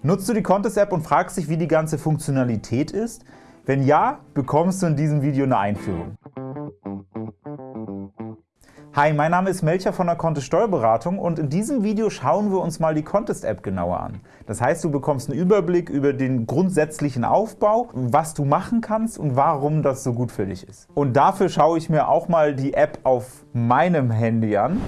Nutzt du die Contest-App und fragst dich, wie die ganze Funktionalität ist? Wenn ja, bekommst du in diesem Video eine Einführung. Hi, mein Name ist Melcher von der Contest Steuerberatung und in diesem Video schauen wir uns mal die Contest-App genauer an. Das heißt, du bekommst einen Überblick über den grundsätzlichen Aufbau, was du machen kannst und warum das so gut für dich ist. Und dafür schaue ich mir auch mal die App auf meinem Handy an.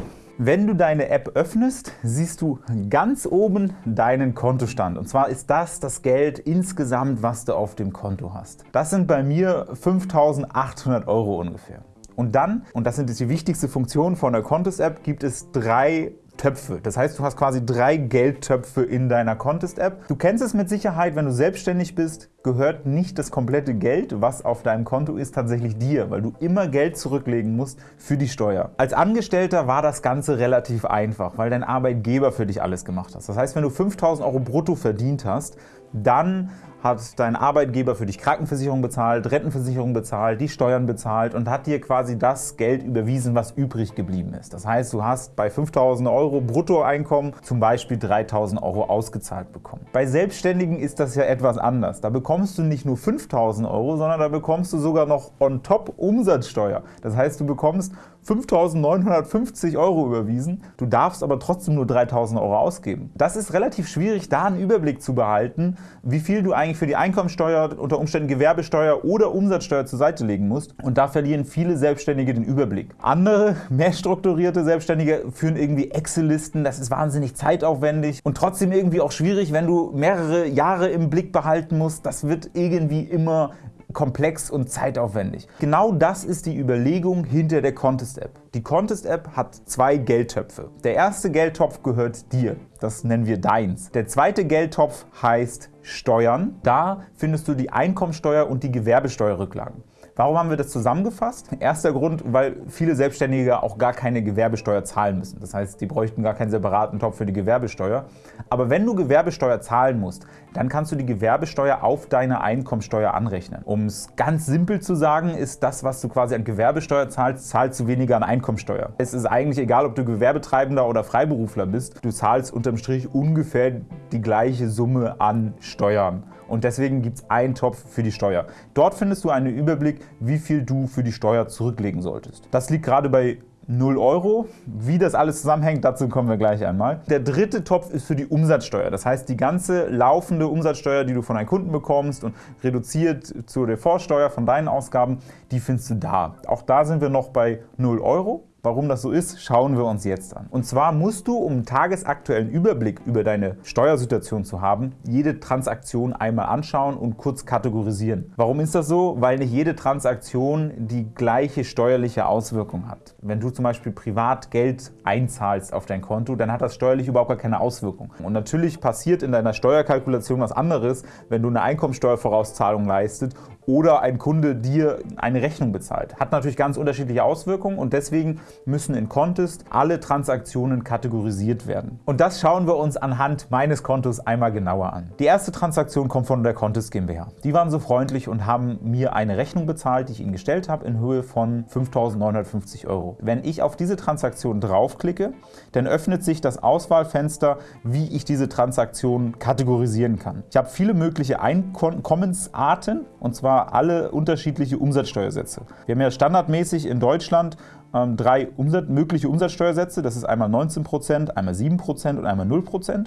Wenn du deine App öffnest, siehst du ganz oben deinen Kontostand. Und zwar ist das das Geld insgesamt, was du auf dem Konto hast. Das sind bei mir 5.800 Euro ungefähr. Und dann, und das sind die wichtigste Funktion von der Contest-App, gibt es drei Töpfe. Das heißt, du hast quasi drei Geldtöpfe in deiner Contest-App. Du kennst es mit Sicherheit, wenn du selbstständig bist, gehört nicht das komplette Geld, was auf deinem Konto ist, tatsächlich dir, weil du immer Geld zurücklegen musst für die Steuer. Als Angestellter war das Ganze relativ einfach, weil dein Arbeitgeber für dich alles gemacht hat. Das heißt, wenn du 5.000 Euro brutto verdient hast, dann hat dein Arbeitgeber für dich Krankenversicherung bezahlt, Rentenversicherung bezahlt, die Steuern bezahlt und hat dir quasi das Geld überwiesen, was übrig geblieben ist. Das heißt, du hast bei 5.000 Euro Bruttoeinkommen zum Beispiel 3.000 Euro ausgezahlt bekommen. Bei Selbstständigen ist das ja etwas anders. Da du nicht nur 5.000 Euro, sondern da bekommst du sogar noch on top Umsatzsteuer. Das heißt, du bekommst 5.950 Euro überwiesen, du darfst aber trotzdem nur 3.000 Euro ausgeben. Das ist relativ schwierig, da einen Überblick zu behalten, wie viel du eigentlich für die Einkommensteuer, unter Umständen Gewerbesteuer oder Umsatzsteuer zur Seite legen musst. Und da verlieren viele Selbstständige den Überblick. Andere, mehr strukturierte Selbstständige führen irgendwie Excel-Listen, das ist wahnsinnig zeitaufwendig und trotzdem irgendwie auch schwierig, wenn du mehrere Jahre im Blick behalten musst. Das wird irgendwie immer komplex und zeitaufwendig. Genau das ist die Überlegung hinter der Contest-App. Die Contest-App hat zwei Geldtöpfe. Der erste Geldtopf gehört dir, das nennen wir deins. Der zweite Geldtopf heißt Steuern. Da findest du die Einkommensteuer und die Gewerbesteuerrücklagen. Warum haben wir das zusammengefasst? Erster Grund, weil viele Selbstständige auch gar keine Gewerbesteuer zahlen müssen. Das heißt, die bräuchten gar keinen separaten Topf für die Gewerbesteuer. Aber wenn du Gewerbesteuer zahlen musst, dann kannst du die Gewerbesteuer auf deine Einkommensteuer anrechnen. Um es ganz simpel zu sagen, ist das, was du quasi an Gewerbesteuer zahlst, zahlst du weniger an Einkommensteuer. Es ist eigentlich egal, ob du Gewerbetreibender oder Freiberufler bist, du zahlst unterm Strich ungefähr die gleiche Summe an Steuern und deswegen gibt es einen Topf für die Steuer. Dort findest du einen Überblick, wie viel du für die Steuer zurücklegen solltest. Das liegt gerade bei 0 Euro. Wie das alles zusammenhängt, dazu kommen wir gleich einmal. Der dritte Topf ist für die Umsatzsteuer. Das heißt, die ganze laufende Umsatzsteuer, die du von deinen Kunden bekommst und reduziert zu der Vorsteuer von deinen Ausgaben, die findest du da. Auch da sind wir noch bei 0 Euro. Warum das so ist, schauen wir uns jetzt an. Und zwar musst du, um einen tagesaktuellen Überblick über deine Steuersituation zu haben, jede Transaktion einmal anschauen und kurz kategorisieren. Warum ist das so? Weil nicht jede Transaktion die gleiche steuerliche Auswirkung hat. Wenn du zum Beispiel privat Geld einzahlst auf dein Konto, dann hat das steuerlich überhaupt gar keine Auswirkung. Und natürlich passiert in deiner Steuerkalkulation was anderes, wenn du eine Einkommensteuervorauszahlung leistet oder ein Kunde dir eine Rechnung bezahlt. Hat natürlich ganz unterschiedliche Auswirkungen und deswegen müssen in Contest alle Transaktionen kategorisiert werden. Und das schauen wir uns anhand meines Kontos einmal genauer an. Die erste Transaktion kommt von der Contest GmbH. Die waren so freundlich und haben mir eine Rechnung bezahlt, die ich ihnen gestellt habe, in Höhe von 5.950 Euro. Wenn ich auf diese Transaktion draufklicke, dann öffnet sich das Auswahlfenster, wie ich diese Transaktion kategorisieren kann. Ich habe viele mögliche Einkommensarten, und zwar alle unterschiedliche Umsatzsteuersätze. Wir haben ja standardmäßig in Deutschland ähm, drei mögliche Umsatzsteuersätze. Das ist einmal 19%, einmal 7% und einmal 0%.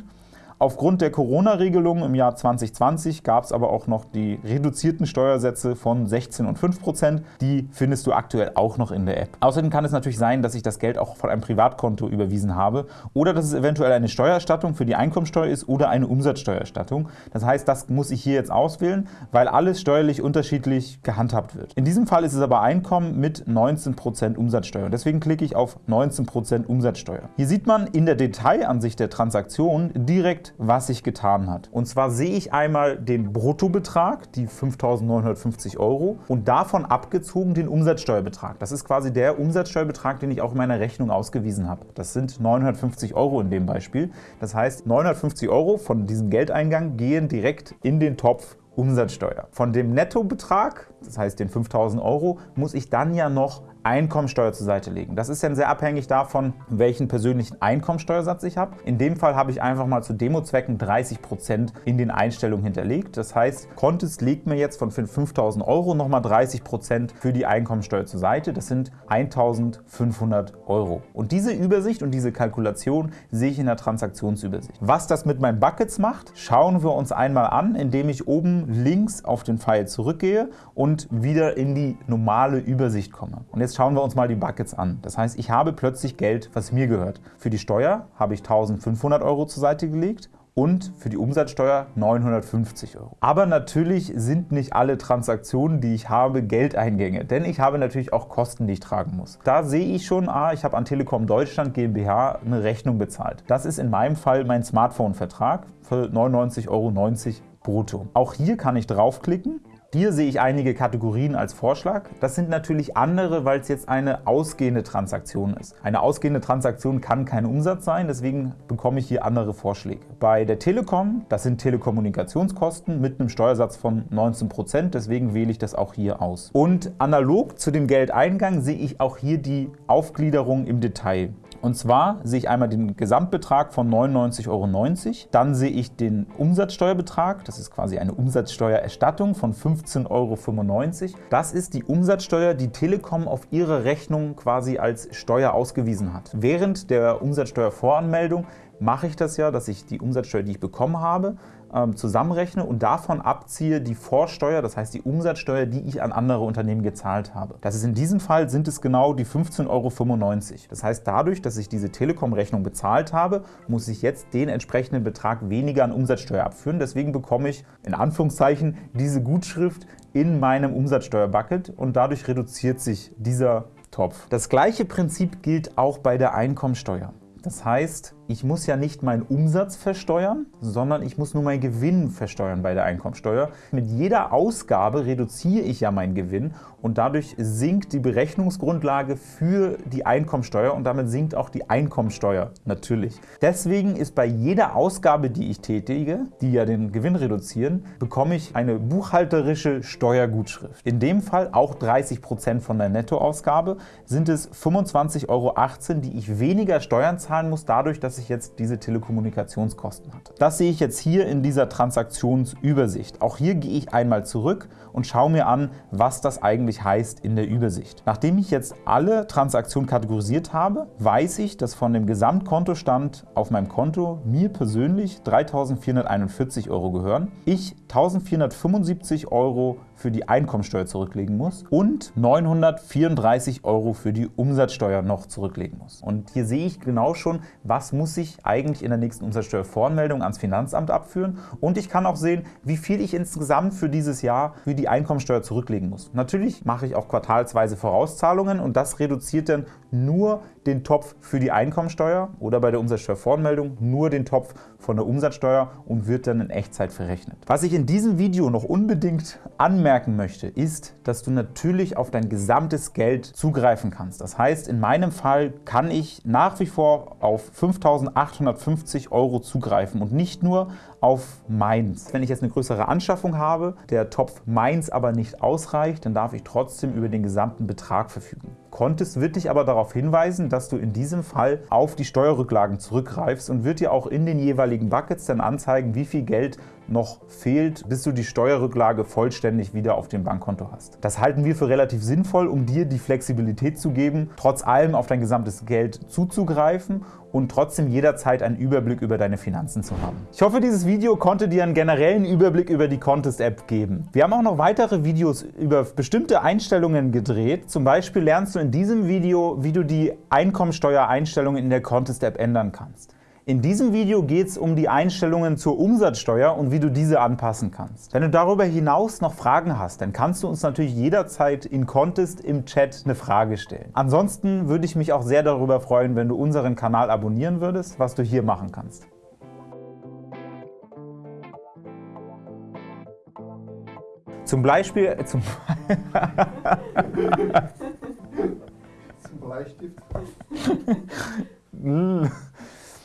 Aufgrund der Corona-Regelung im Jahr 2020 gab es aber auch noch die reduzierten Steuersätze von 16 und 5 Prozent. Die findest du aktuell auch noch in der App. Außerdem kann es natürlich sein, dass ich das Geld auch von einem Privatkonto überwiesen habe oder dass es eventuell eine Steuererstattung für die Einkommensteuer ist oder eine Umsatzsteuererstattung. Das heißt, das muss ich hier jetzt auswählen, weil alles steuerlich unterschiedlich gehandhabt wird. In diesem Fall ist es aber Einkommen mit 19 Prozent Umsatzsteuer. Deswegen klicke ich auf 19 Prozent Umsatzsteuer. Hier sieht man in der Detailansicht der Transaktion direkt was sich getan hat. Und zwar sehe ich einmal den Bruttobetrag, die 5.950 Euro, und davon abgezogen den Umsatzsteuerbetrag. Das ist quasi der Umsatzsteuerbetrag, den ich auch in meiner Rechnung ausgewiesen habe. Das sind 950 Euro in dem Beispiel. Das heißt, 950 Euro von diesem Geldeingang gehen direkt in den Topf Umsatzsteuer. Von dem Nettobetrag, das heißt den 5.000 Euro, muss ich dann ja noch Einkommensteuer zur Seite legen. Das ist dann sehr abhängig davon, welchen persönlichen Einkommensteuersatz ich habe. In dem Fall habe ich einfach mal zu Demozwecken 30% in den Einstellungen hinterlegt. Das heißt, Contest legt mir jetzt von 5.000 Euro nochmal 30% für die Einkommensteuer zur Seite. Das sind 1.500 Euro. Und diese Übersicht und diese Kalkulation sehe ich in der Transaktionsübersicht. Was das mit meinen Buckets macht, schauen wir uns einmal an, indem ich oben links auf den Pfeil zurückgehe und wieder in die normale Übersicht komme. Und jetzt schauen wir uns mal die Buckets an. Das heißt, ich habe plötzlich Geld, was mir gehört. Für die Steuer habe ich 1500 Euro zur Seite gelegt und für die Umsatzsteuer 950 Euro. Aber natürlich sind nicht alle Transaktionen, die ich habe, Geldeingänge, denn ich habe natürlich auch Kosten, die ich tragen muss. Da sehe ich schon, ah, ich habe an Telekom Deutschland GmbH eine Rechnung bezahlt. Das ist in meinem Fall mein Smartphone-Vertrag für 99,90 Euro brutto. Auch hier kann ich draufklicken hier sehe ich einige Kategorien als Vorschlag. Das sind natürlich andere, weil es jetzt eine ausgehende Transaktion ist. Eine ausgehende Transaktion kann kein Umsatz sein, deswegen bekomme ich hier andere Vorschläge. Bei der Telekom, das sind Telekommunikationskosten mit einem Steuersatz von 19%, deswegen wähle ich das auch hier aus. Und analog zu dem Geldeingang sehe ich auch hier die Aufgliederung im Detail. Und zwar sehe ich einmal den Gesamtbetrag von 99,90 Euro, dann sehe ich den Umsatzsteuerbetrag, das ist quasi eine Umsatzsteuererstattung von 15,95 Euro. Das ist die Umsatzsteuer, die Telekom auf ihre Rechnung quasi als Steuer ausgewiesen hat. Während der Umsatzsteuervoranmeldung mache ich das ja, dass ich die Umsatzsteuer, die ich bekommen habe, ähm, zusammenrechne und davon abziehe die Vorsteuer, das heißt die Umsatzsteuer, die ich an andere Unternehmen gezahlt habe. Das ist in diesem Fall sind es genau die 15,95 Euro. Das heißt, dadurch, dass ich diese Telekom-Rechnung bezahlt habe, muss ich jetzt den entsprechenden Betrag weniger an Umsatzsteuer abführen. Deswegen bekomme ich in Anführungszeichen diese Gutschrift in meinem Umsatzsteuerbucket und dadurch reduziert sich dieser Topf. Das gleiche Prinzip gilt auch bei der Einkommensteuer. Das heißt, ich muss ja nicht meinen Umsatz versteuern, sondern ich muss nur meinen Gewinn versteuern bei der Einkommensteuer. Mit jeder Ausgabe reduziere ich ja meinen Gewinn und dadurch sinkt die Berechnungsgrundlage für die Einkommensteuer und damit sinkt auch die Einkommensteuer natürlich. Deswegen ist bei jeder Ausgabe, die ich tätige, die ja den Gewinn reduzieren, bekomme ich eine buchhalterische Steuergutschrift. In dem Fall auch 30% von der Nettoausgabe sind es 25,18 Euro, die ich weniger Steuern zahlen muss, dadurch, dass ich jetzt diese Telekommunikationskosten hatte. Das sehe ich jetzt hier in dieser Transaktionsübersicht. Auch hier gehe ich einmal zurück und schaue mir an, was das eigentlich heißt in der Übersicht. Nachdem ich jetzt alle Transaktionen kategorisiert habe, weiß ich, dass von dem Gesamtkontostand auf meinem Konto mir persönlich 3.441 Euro gehören, ich 1.475 Euro für die Einkommensteuer zurücklegen muss und 934 Euro für die Umsatzsteuer noch zurücklegen muss. Und hier sehe ich genau schon, was muss ich eigentlich in der nächsten Umsatzsteuervoranmeldung ans Finanzamt abführen und ich kann auch sehen, wie viel ich insgesamt für dieses Jahr für die Einkommensteuer zurücklegen muss. Natürlich mache ich auch quartalsweise Vorauszahlungen und das reduziert dann nur den Topf für die Einkommensteuer oder bei der Umsatzsteuervoranmeldung nur den Topf von der Umsatzsteuer und wird dann in Echtzeit verrechnet. Was ich in diesem Video noch unbedingt anmerken möchte, ist, dass du natürlich auf dein gesamtes Geld zugreifen kannst. Das heißt, in meinem Fall kann ich nach wie vor auf 5.850 Euro zugreifen und nicht nur auf meins. Wenn ich jetzt eine größere Anschaffung habe, der Topf meins aber nicht ausreicht, dann darf ich trotzdem über den gesamten Betrag verfügen. Contest wird dich aber darauf hinweisen, dass du in diesem Fall auf die Steuerrücklagen zurückgreifst und wird dir auch in den jeweiligen Buckets dann anzeigen, wie viel Geld noch fehlt, bis du die Steuerrücklage vollständig wieder auf dem Bankkonto hast. Das halten wir für relativ sinnvoll, um dir die Flexibilität zu geben, trotz allem auf dein gesamtes Geld zuzugreifen und trotzdem jederzeit einen Überblick über deine Finanzen zu haben. Ich hoffe, dieses Video konnte dir einen generellen Überblick über die Contest-App geben. Wir haben auch noch weitere Videos über bestimmte Einstellungen gedreht. Zum Beispiel lernst du in diesem Video, wie du die Einkommensteuereinstellungen in der Contest-App ändern kannst. In diesem Video geht es um die Einstellungen zur Umsatzsteuer und wie du diese anpassen kannst. Wenn du darüber hinaus noch Fragen hast, dann kannst du uns natürlich jederzeit in Contest im Chat eine Frage stellen. Ansonsten würde ich mich auch sehr darüber freuen, wenn du unseren Kanal abonnieren würdest, was du hier machen kannst. Zum Beispiel... Äh, zum, zum Bleistift.